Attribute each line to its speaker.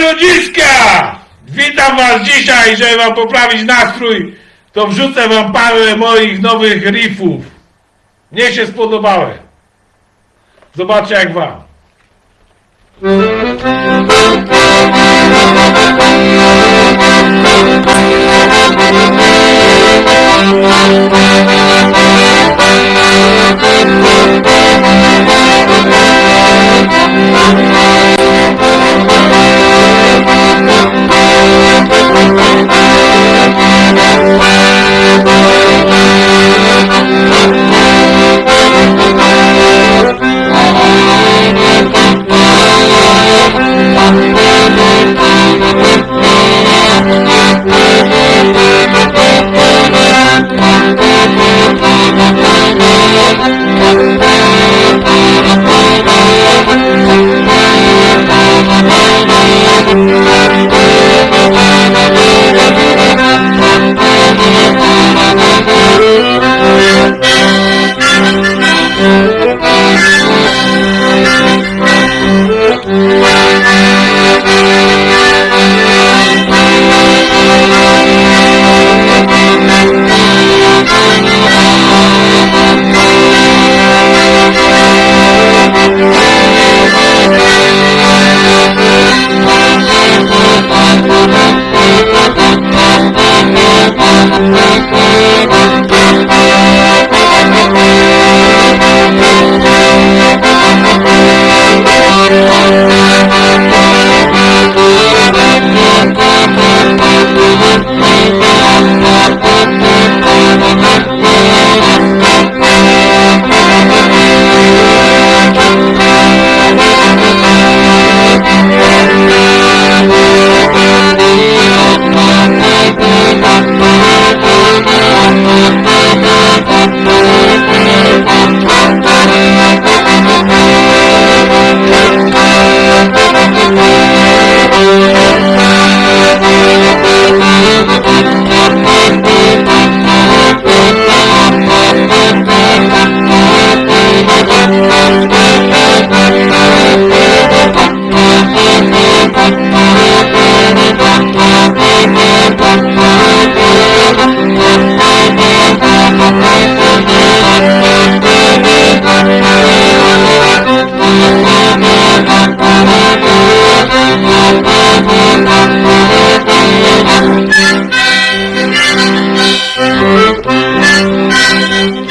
Speaker 1: Ludziska! Witam was dzisiaj, żeby wam poprawić nastrój, to wrzucę wam parę moich nowych riffów. Mnie się spodobały. Zobaczcie jak wam. Thank you.